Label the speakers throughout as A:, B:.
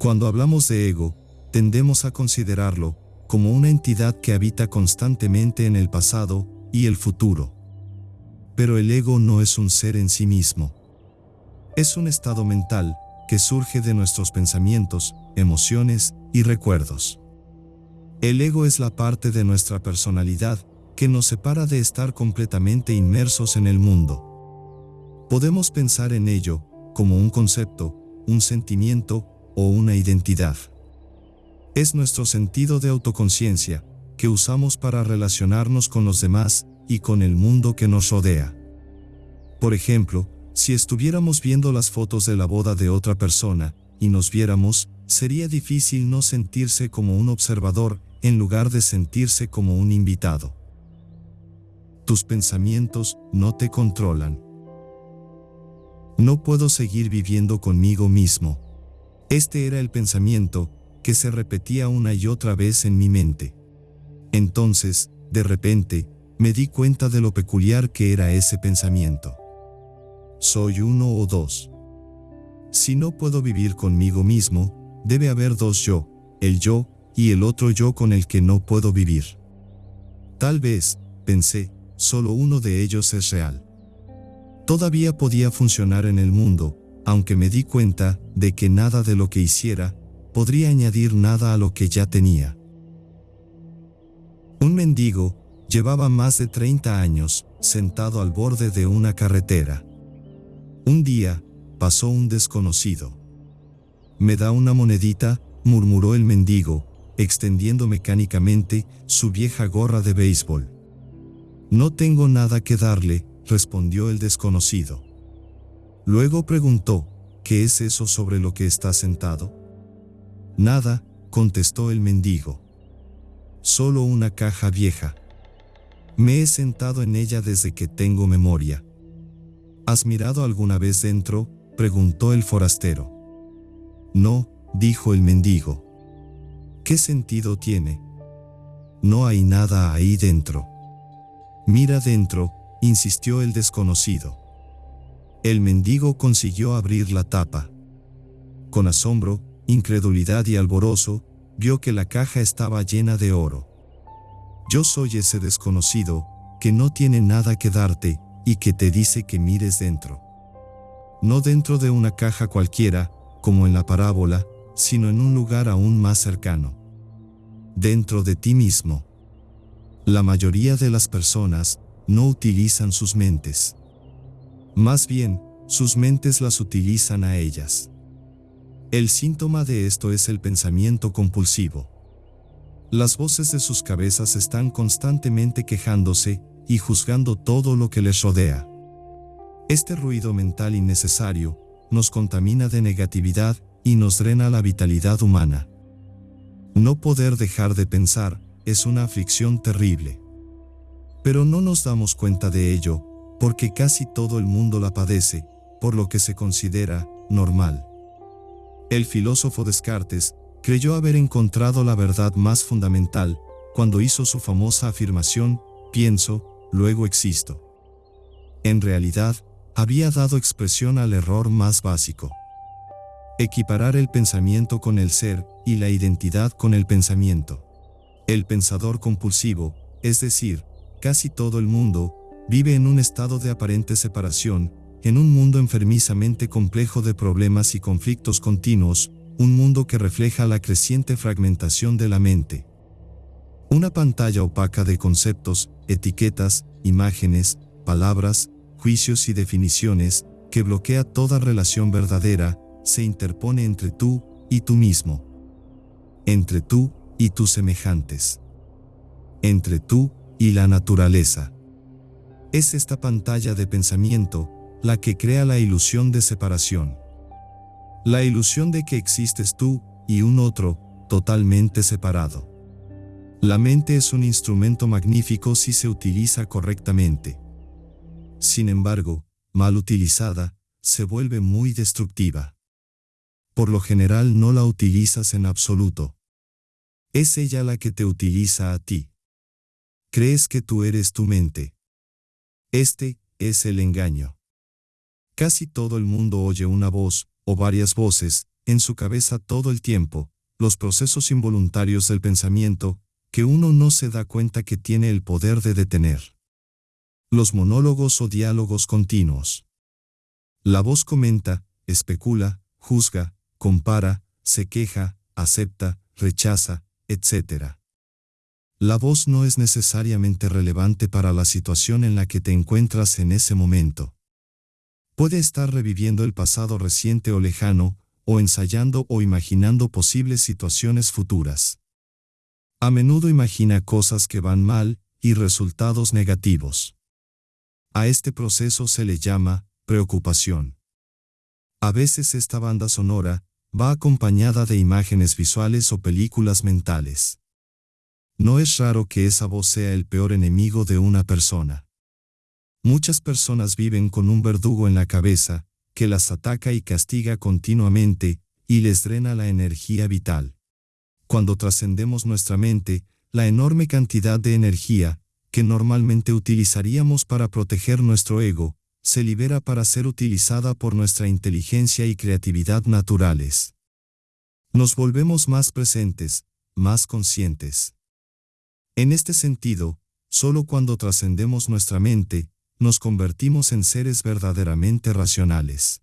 A: Cuando hablamos de ego, tendemos a considerarlo como una entidad que habita constantemente en el pasado y el futuro. Pero el ego no es un ser en sí mismo. Es un estado mental que surge de nuestros pensamientos, emociones y recuerdos. El ego es la parte de nuestra personalidad que nos separa de estar completamente inmersos en el mundo. Podemos pensar en ello como un concepto, un sentimiento o una identidad. Es nuestro sentido de autoconciencia que usamos para relacionarnos con los demás y con el mundo que nos rodea. Por ejemplo, si estuviéramos viendo las fotos de la boda de otra persona y nos viéramos, sería difícil no sentirse como un observador en lugar de sentirse como un invitado. Tus pensamientos no te controlan. No puedo seguir viviendo conmigo mismo. Este era el pensamiento que se repetía una y otra vez en mi mente. Entonces, de repente, me di cuenta de lo peculiar que era ese pensamiento. Soy uno o dos. Si no puedo vivir conmigo mismo, debe haber dos yo, el yo y el otro yo con el que no puedo vivir. Tal vez, pensé, solo uno de ellos es real. Todavía podía funcionar en el mundo, aunque me di cuenta de que nada de lo que hiciera podría añadir nada a lo que ya tenía. Un mendigo llevaba más de 30 años sentado al borde de una carretera. Un día, pasó un desconocido. ¿Me da una monedita? murmuró el mendigo, extendiendo mecánicamente su vieja gorra de béisbol. No tengo nada que darle, respondió el desconocido. Luego preguntó, ¿qué es eso sobre lo que está sentado? Nada, contestó el mendigo. Solo una caja vieja. Me he sentado en ella desde que tengo memoria. ¿Has mirado alguna vez dentro? preguntó el forastero. No, dijo el mendigo. ¿Qué sentido tiene? No hay nada ahí dentro. Mira dentro, insistió el desconocido. El mendigo consiguió abrir la tapa. Con asombro, incredulidad y alborozo, vio que la caja estaba llena de oro. Yo soy ese desconocido, que no tiene nada que darte, y que te dice que mires dentro. No dentro de una caja cualquiera, como en la parábola, sino en un lugar aún más cercano. Dentro de ti mismo. La mayoría de las personas no utilizan sus mentes. Más bien, sus mentes las utilizan a ellas. El síntoma de esto es el pensamiento compulsivo. Las voces de sus cabezas están constantemente quejándose y juzgando todo lo que les rodea. Este ruido mental innecesario nos contamina de negatividad y nos drena la vitalidad humana. No poder dejar de pensar es una aflicción terrible. Pero no nos damos cuenta de ello, porque casi todo el mundo la padece, por lo que se considera normal. El filósofo Descartes creyó haber encontrado la verdad más fundamental cuando hizo su famosa afirmación, pienso, luego existo. En realidad, había dado expresión al error más básico. Equiparar el pensamiento con el ser y la identidad con el pensamiento. El pensador compulsivo, es decir, casi todo el mundo, vive en un estado de aparente separación, en un mundo enfermizamente complejo de problemas y conflictos continuos, un mundo que refleja la creciente fragmentación de la mente. Una pantalla opaca de conceptos, etiquetas, imágenes, palabras, juicios y definiciones, que bloquea toda relación verdadera, se interpone entre tú y tú mismo. Entre tú y tus semejantes. Entre tú y la naturaleza. Es esta pantalla de pensamiento la que crea la ilusión de separación. La ilusión de que existes tú y un otro, totalmente separado. La mente es un instrumento magnífico si se utiliza correctamente. Sin embargo, mal utilizada, se vuelve muy destructiva. Por lo general no la utilizas en absoluto. Es ella la que te utiliza a ti. Crees que tú eres tu mente. Este es el engaño. Casi todo el mundo oye una voz, o varias voces, en su cabeza todo el tiempo, los procesos involuntarios del pensamiento, que uno no se da cuenta que tiene el poder de detener. Los monólogos o diálogos continuos. La voz comenta, especula, juzga, compara, se queja, acepta, rechaza, etc. La voz no es necesariamente relevante para la situación en la que te encuentras en ese momento. Puede estar reviviendo el pasado reciente o lejano, o ensayando o imaginando posibles situaciones futuras. A menudo imagina cosas que van mal y resultados negativos. A este proceso se le llama preocupación. A veces esta banda sonora va acompañada de imágenes visuales o películas mentales. No es raro que esa voz sea el peor enemigo de una persona. Muchas personas viven con un verdugo en la cabeza, que las ataca y castiga continuamente, y les drena la energía vital. Cuando trascendemos nuestra mente, la enorme cantidad de energía, que normalmente utilizaríamos para proteger nuestro ego, se libera para ser utilizada por nuestra inteligencia y creatividad naturales. Nos volvemos más presentes, más conscientes. En este sentido, solo cuando trascendemos nuestra mente, nos convertimos en seres verdaderamente racionales.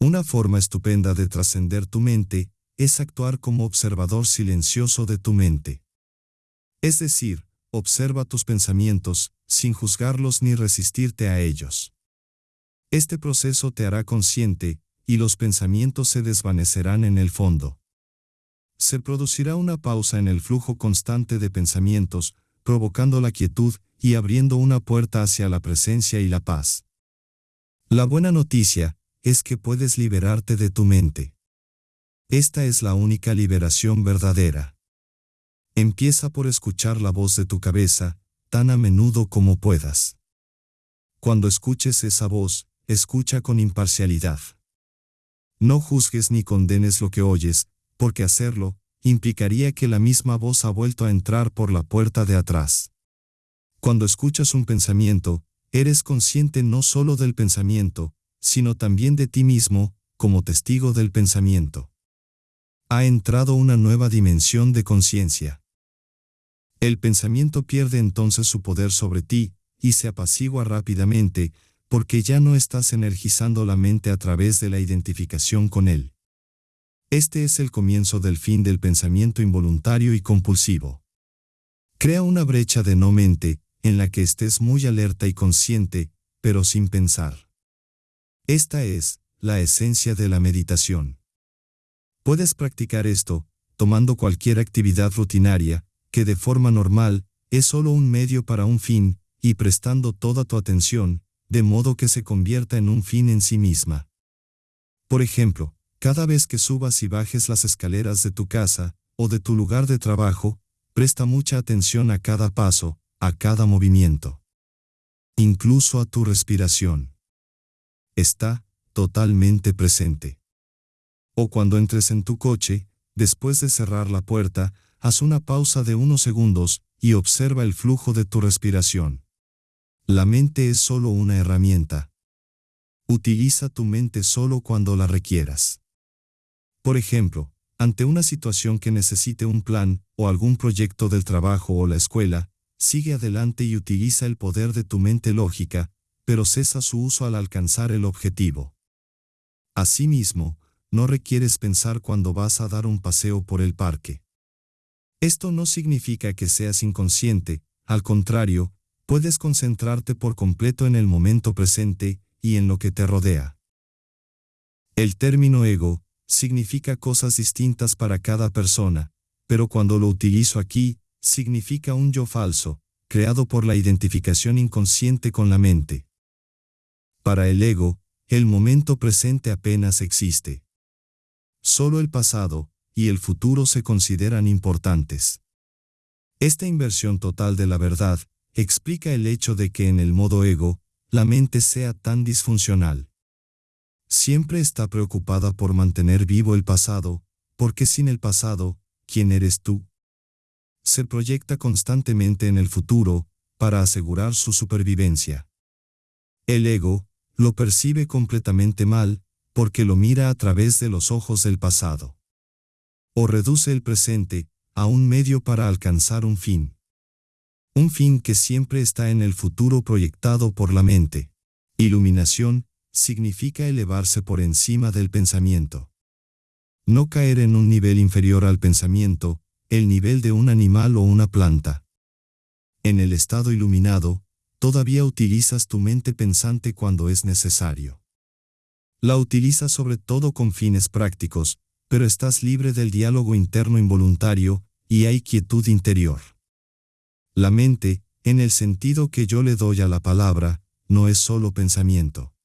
A: Una forma estupenda de trascender tu mente es actuar como observador silencioso de tu mente. Es decir, observa tus pensamientos, sin juzgarlos ni resistirte a ellos. Este proceso te hará consciente, y los pensamientos se desvanecerán en el fondo se producirá una pausa en el flujo constante de pensamientos, provocando la quietud y abriendo una puerta hacia la presencia y la paz. La buena noticia es que puedes liberarte de tu mente. Esta es la única liberación verdadera. Empieza por escuchar la voz de tu cabeza, tan a menudo como puedas. Cuando escuches esa voz, escucha con imparcialidad. No juzgues ni condenes lo que oyes, porque hacerlo, implicaría que la misma voz ha vuelto a entrar por la puerta de atrás. Cuando escuchas un pensamiento, eres consciente no solo del pensamiento, sino también de ti mismo, como testigo del pensamiento. Ha entrado una nueva dimensión de conciencia. El pensamiento pierde entonces su poder sobre ti, y se apacigua rápidamente, porque ya no estás energizando la mente a través de la identificación con él. Este es el comienzo del fin del pensamiento involuntario y compulsivo. Crea una brecha de no mente, en la que estés muy alerta y consciente, pero sin pensar. Esta es, la esencia de la meditación. Puedes practicar esto, tomando cualquier actividad rutinaria, que de forma normal, es solo un medio para un fin, y prestando toda tu atención, de modo que se convierta en un fin en sí misma. Por ejemplo, cada vez que subas y bajes las escaleras de tu casa, o de tu lugar de trabajo, presta mucha atención a cada paso, a cada movimiento. Incluso a tu respiración. Está totalmente presente. O cuando entres en tu coche, después de cerrar la puerta, haz una pausa de unos segundos y observa el flujo de tu respiración. La mente es solo una herramienta. Utiliza tu mente solo cuando la requieras. Por ejemplo, ante una situación que necesite un plan, o algún proyecto del trabajo o la escuela, sigue adelante y utiliza el poder de tu mente lógica, pero cesa su uso al alcanzar el objetivo. Asimismo, no requieres pensar cuando vas a dar un paseo por el parque. Esto no significa que seas inconsciente, al contrario, puedes concentrarte por completo en el momento presente y en lo que te rodea. El término ego, significa cosas distintas para cada persona, pero cuando lo utilizo aquí, significa un yo falso, creado por la identificación inconsciente con la mente. Para el ego, el momento presente apenas existe. Solo el pasado y el futuro se consideran importantes. Esta inversión total de la verdad explica el hecho de que en el modo ego, la mente sea tan disfuncional. Siempre está preocupada por mantener vivo el pasado, porque sin el pasado, ¿quién eres tú? Se proyecta constantemente en el futuro, para asegurar su supervivencia. El ego, lo percibe completamente mal, porque lo mira a través de los ojos del pasado. O reduce el presente a un medio para alcanzar un fin. Un fin que siempre está en el futuro proyectado por la mente. Iluminación significa elevarse por encima del pensamiento. No caer en un nivel inferior al pensamiento, el nivel de un animal o una planta. En el estado iluminado, todavía utilizas tu mente pensante cuando es necesario. La utilizas sobre todo con fines prácticos, pero estás libre del diálogo interno involuntario, y hay quietud interior. La mente, en el sentido que yo le doy a la palabra, no es solo pensamiento.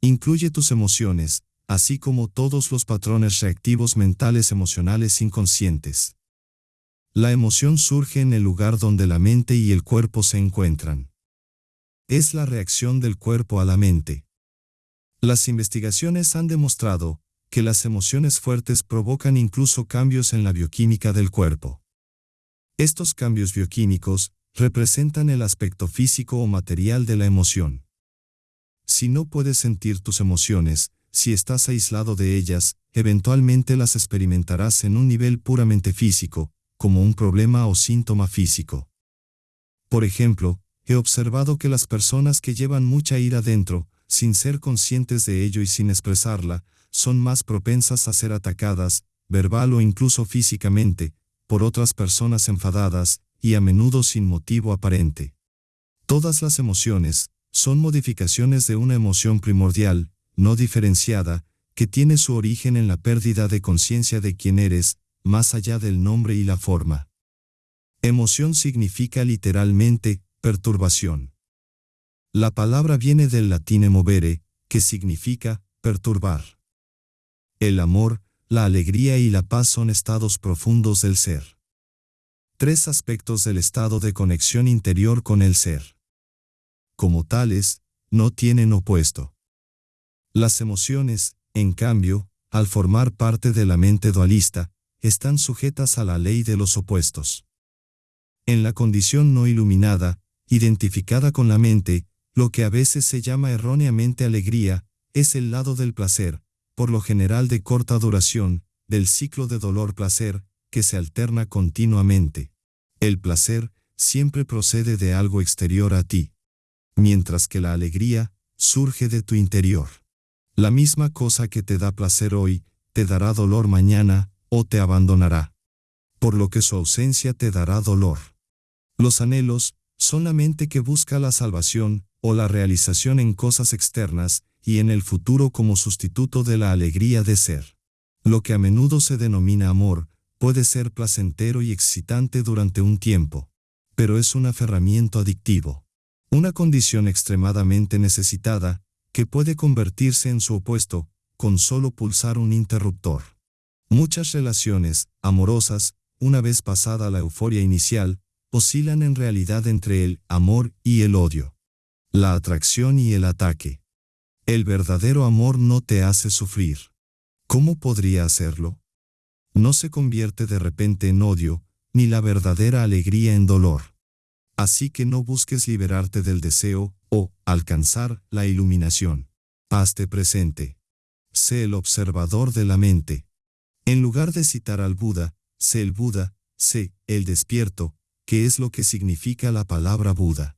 A: Incluye tus emociones, así como todos los patrones reactivos mentales emocionales inconscientes. La emoción surge en el lugar donde la mente y el cuerpo se encuentran. Es la reacción del cuerpo a la mente. Las investigaciones han demostrado que las emociones fuertes provocan incluso cambios en la bioquímica del cuerpo. Estos cambios bioquímicos representan el aspecto físico o material de la emoción. Si no puedes sentir tus emociones, si estás aislado de ellas, eventualmente las experimentarás en un nivel puramente físico, como un problema o síntoma físico. Por ejemplo, he observado que las personas que llevan mucha ira dentro, sin ser conscientes de ello y sin expresarla, son más propensas a ser atacadas, verbal o incluso físicamente, por otras personas enfadadas, y a menudo sin motivo aparente. Todas las emociones, son modificaciones de una emoción primordial, no diferenciada, que tiene su origen en la pérdida de conciencia de quién eres, más allá del nombre y la forma. Emoción significa literalmente, perturbación. La palabra viene del latín emovere, que significa, perturbar. El amor, la alegría y la paz son estados profundos del ser. Tres aspectos del estado de conexión interior con el ser como tales, no tienen opuesto. Las emociones, en cambio, al formar parte de la mente dualista, están sujetas a la ley de los opuestos. En la condición no iluminada, identificada con la mente, lo que a veces se llama erróneamente alegría, es el lado del placer, por lo general de corta duración, del ciclo de dolor-placer, que se alterna continuamente. El placer siempre procede de algo exterior a ti mientras que la alegría surge de tu interior. La misma cosa que te da placer hoy, te dará dolor mañana, o te abandonará. Por lo que su ausencia te dará dolor. Los anhelos son la mente que busca la salvación, o la realización en cosas externas, y en el futuro como sustituto de la alegría de ser. Lo que a menudo se denomina amor, puede ser placentero y excitante durante un tiempo, pero es un aferramiento adictivo. Una condición extremadamente necesitada, que puede convertirse en su opuesto, con solo pulsar un interruptor. Muchas relaciones, amorosas, una vez pasada la euforia inicial, oscilan en realidad entre el amor y el odio. La atracción y el ataque. El verdadero amor no te hace sufrir. ¿Cómo podría hacerlo? No se convierte de repente en odio, ni la verdadera alegría en dolor. Así que no busques liberarte del deseo, o alcanzar la iluminación. Hazte presente. Sé el observador de la mente. En lugar de citar al Buda, sé el Buda, sé el despierto, que es lo que significa la palabra Buda.